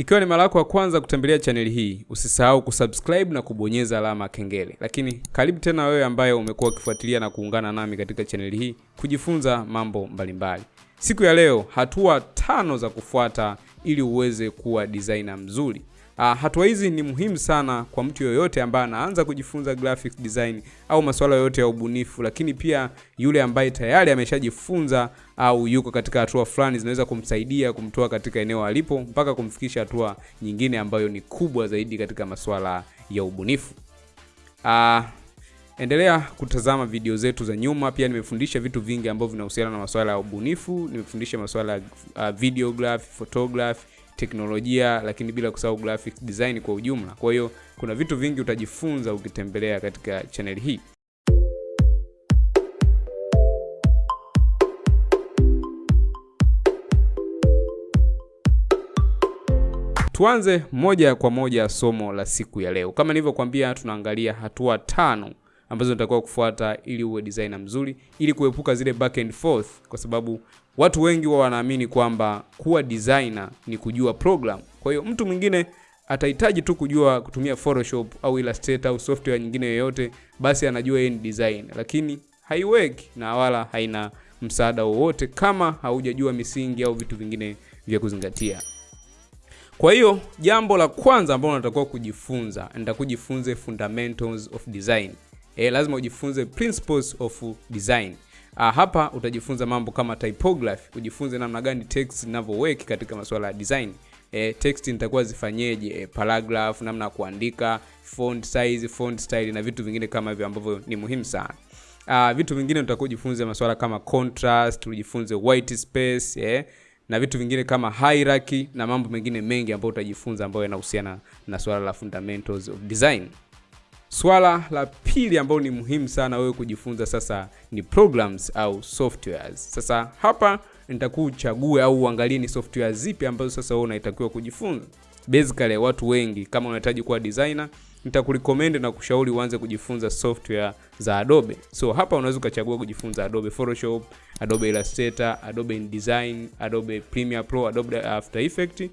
Ikiwa ni mara yako ya kwanza kutembelea chaneli hii, usisahau kusubscribe na kubonyeza alama kengele. Lakini karibu tena wewe ambaye umekuwa ukifuatilia na kuungana nami katika chaneli hii kujifunza mambo mbalimbali. Siku ya leo, hatua tano za kufuata ili uweze kuwa designer mzuri. Uh, hatua hizi ni muhimu sana kwa mtu yoyote ambaye anaanza kujifunza graphic design au masuala yoyote ya ubunifu, lakini pia yule ambaye tayari ameshajifunza au yuko katika hatua fulani zinaweza kumsaidia kumtoa katika eneo alipo mpaka kumfikisha hatua nyingine ambayo ni kubwa zaidi katika masuala ya ubunifu. Uh, endelea kutazama video zetu za nyuma. Pia nimefundisha vitu vingi ambavyo vinahusiana na masuala ya ubunifu. Nimefundisha masuala ya uh, videography, photography teknolojia lakini bila kusahau graphic design kwa ujumla. Kwa hiyo kuna vitu vingi utajifunza ukitembelea katika channel hii. Tuanze moja kwa moja somo la siku ya leo. Kama nilivyokuambia, tunaangalia hatua tano ambazo unatakiwa kufuata ili uwe designer mzuri, ili kuepuka zile back and forth, kwa sababu watu wengi wao wanaamini kwamba kuwa designer ni kujua program. Kwa hiyo mtu mwingine atahitaji tu kujua kutumia Photoshop au Illustrator au software nyingine yoyote, basi anajua yeye ni designer, lakini haiweki na wala haina msaada wowote kama haujajua misingi au vitu vingine vya kuzingatia. Kwa hiyo jambo la kwanza ambalo unatakiwa kujifunza, nitakujifunze fundamentals of design. E, lazima ujifunze principles of design. Ah, hapa utajifunza mambo kama typography, ujifunze namna gani text zinavyoweki katika masuala ya design. E, text nitakuwa zifanyeje, e, paragraph, namna ya kuandika, font size, font style na vitu vingine kama hivyo ambavyo ni muhimu sana. Ah, vitu vingine utakuwa ujifunze masuala kama contrast, ujifunze white space, eh, na vitu vingine kama hierarchy na mambo mengine mengi ambayo utajifunza ambayo yanahusiana na swala la fundamentals of design. Swala la pili ambalo ni muhimu sana wewe kujifunza sasa ni programs au softwares. Sasa hapa nitakuwa uchague au uangalie ni software zipi ambazo sasa wewe unatakiwa kujifunza. Basically watu wengi kama unahitaji kuwa designer, nitakurecommend na kushauri uanze kujifunza software za Adobe. So hapa unaweza ukachagua kujifunza Adobe Photoshop, Adobe Illustrator, Adobe InDesign, Adobe Premiere Pro, Adobe After Effects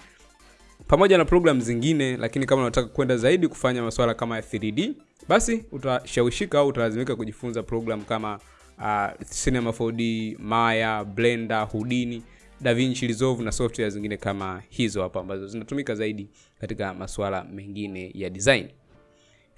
pamoja na programu zingine, lakini kama unataka kwenda zaidi kufanya masuala kama ya 3D basi utashawishika au utalazimika kujifunza program kama uh, Cinema 4D, Maya, Blender, Houdini, DaVinci Resolve na software zingine kama hizo hapa ambazo zinatumika zaidi katika masuala mengine ya design.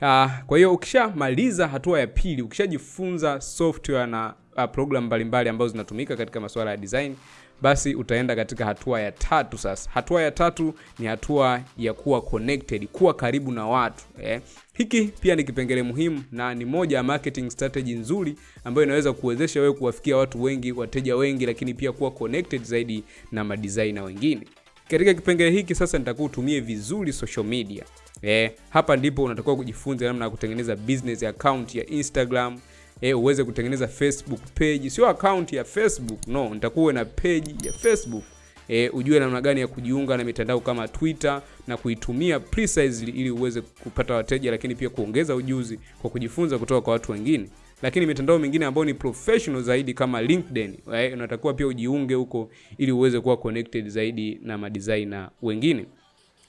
Uh, kwa hiyo ukishamaliza hatua ya pili, ukishajifunza software na uh, program mbalimbali ambazo zinatumika katika masuala ya design, basi utaenda katika hatua ya tatu. Sasa hatua ya tatu ni hatua ya kuwa connected, kuwa karibu na watu eh. Hiki pia ni kipengele muhimu na ni moja ya marketing strategy nzuri ambayo inaweza kuwezesha wewe kuwafikia watu wengi, wateja wengi, lakini pia kuwa connected zaidi na madesigner wengine. Katika kipengele hiki sasa nitakuwa utumie vizuri social media. Eh, hapa ndipo unatakiwa kujifunza namna ya kutengeneza business account ya Instagram, eh, uweze kutengeneza Facebook page, sio account ya Facebook, no, nitakuwa na page ya Facebook. E, ujue namna gani ya kujiunga na mitandao kama Twitter na kuitumia precisely ili uweze kupata wateja, lakini pia kuongeza ujuzi kwa kujifunza kutoka kwa watu wengine. Lakini mitandao mingine ambayo ni professional zaidi kama LinkedIn, eh, unatakiwa pia ujiunge huko ili uweze kuwa connected zaidi na madesigner wengine.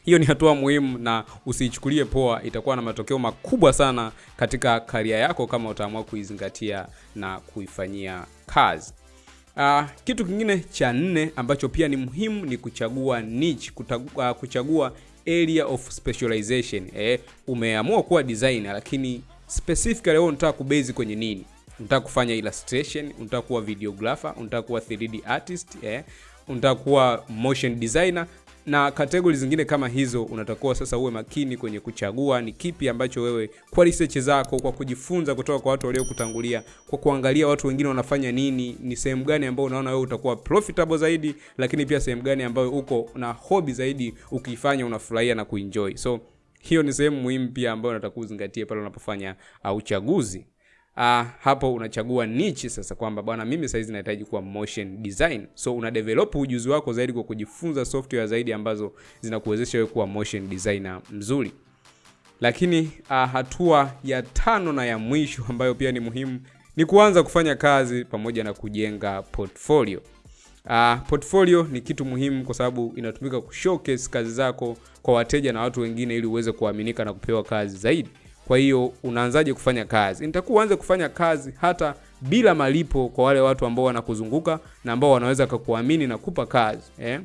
Hiyo ni hatua muhimu na usiichukulie poa, itakuwa na matokeo makubwa sana katika karia yako kama utaamua kuizingatia na kuifanyia kazi. Uh, kitu kingine cha nne ambacho pia ni muhimu ni kuchagua niche, kutagua, kuchagua area of specialization. Eh, umeamua kuwa designer lakini specifically wewe unataka kubase kwenye nini? Unataka kufanya illustration, unataka kuwa videographer, unataka kuwa 3D artist, eh, unataka kuwa motion designer na kategori zingine kama hizo, unatakiwa sasa uwe makini kwenye kuchagua ni kipi ambacho wewe, kwa research zako, kwa kujifunza kutoka kwa watu waliokutangulia, kwa kuangalia watu wengine wanafanya nini, ni sehemu gani ambayo unaona wewe utakuwa profitable zaidi, lakini pia sehemu gani ambayo uko na hobby zaidi, ukifanya unafurahia na kuenjoy. So hiyo ni sehemu muhimu pia ambayo unatakiwa uzingatie pale unapofanya uh, uchaguzi. Uh, hapo unachagua niche sasa, kwamba bwana, mimi saizi nahitaji kuwa motion design, so una develop ujuzi wako zaidi kwa kujifunza software zaidi ambazo zinakuwezesha wewe kuwa motion designer mzuri. Lakini uh, hatua ya tano na ya mwisho ambayo pia ni muhimu ni kuanza kufanya kazi pamoja na kujenga portfolio. Uh, portfolio ni kitu muhimu kwa sababu inatumika kushowcase kazi zako kwa wateja na watu wengine ili uweze kuaminika na kupewa kazi zaidi. Kwa hiyo unaanzaje kufanya kazi? Nitakuwa uanze kufanya kazi hata bila malipo kwa wale watu ambao wanakuzunguka na ambao wanaweza kukuamini na kupa kazi eh?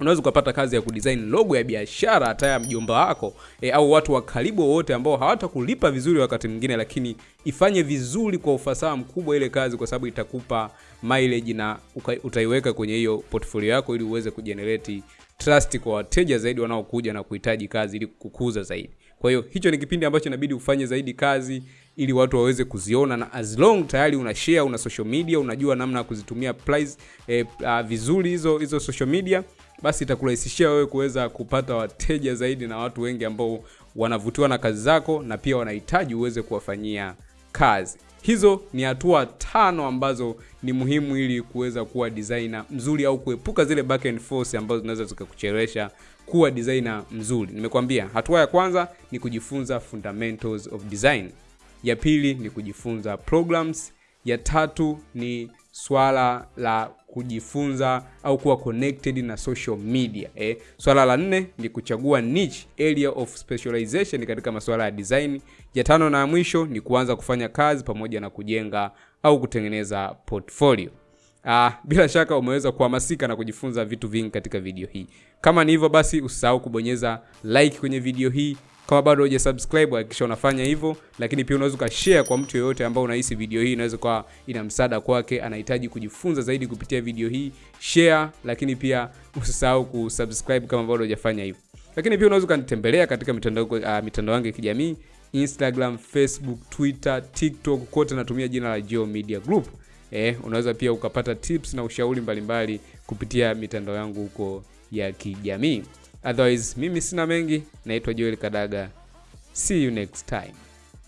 Unaweza ukapata kazi ya kudesign logo ya biashara hata ya mjomba wako e, au watu wa karibu wote ambao hawatakulipa vizuri wakati mwingine, lakini ifanye vizuri kwa ufasaha mkubwa ile kazi, kwa sababu itakupa mileage na utaiweka kwenye hiyo portfolio yako ili uweze kujenerate trust kwa wateja zaidi wanaokuja na kuhitaji kazi ili kukuza zaidi. Kwa hiyo hicho ni kipindi ambacho inabidi ufanye zaidi kazi ili watu waweze kuziona, na as long tayari una share, una social media, unajua namna ya kuzitumia price, eh, uh, vizuri hizo hizo social media basi itakurahisishia wewe kuweza kupata wateja zaidi na watu wengi ambao wanavutiwa na kazi zako na pia wanahitaji uweze kuwafanyia kazi. Hizo ni hatua tano ambazo ni muhimu ili kuweza kuwa designer mzuri au kuepuka zile back and forth ambazo zinaweza zikakuchelewesha kuwa designer mzuri. Nimekwambia hatua ya kwanza ni kujifunza fundamentals of design. Ya pili ni kujifunza programs. Ya tatu ni swala la kujifunza au kuwa connected na social media eh. Swala la nne ni kuchagua niche area of specialization katika masuala ya design. Ya tano na mwisho ni kuanza kufanya kazi pamoja na kujenga au kutengeneza portfolio. Ah, bila shaka umeweza kuhamasika na kujifunza vitu vingi katika video hii. Kama ni hivyo basi, usisahau kubonyeza like kwenye video hii. Kama bado hujasubscribe hakikisha unafanya hivyo, lakini pia unaweza ukashare kwa mtu yeyote ambao unahisi video hii inaweza kuwa ina msaada kwake, anahitaji kujifunza zaidi kupitia video hii. Share, lakini pia usisahau kusubscribe kama bado hujafanya hivyo. Lakini pia unaweza ukanitembelea katika mitandao uh, mitandao yangu ya kijamii Instagram, Facebook, Twitter, TikTok, kote natumia jina la Geo Media Group. Eh, unaweza pia ukapata tips na ushauri mbalimbali kupitia mitandao yangu huko ya kijamii. Otherwise, mimi sina mengi, naitwa Joel Kadaga. See you next time.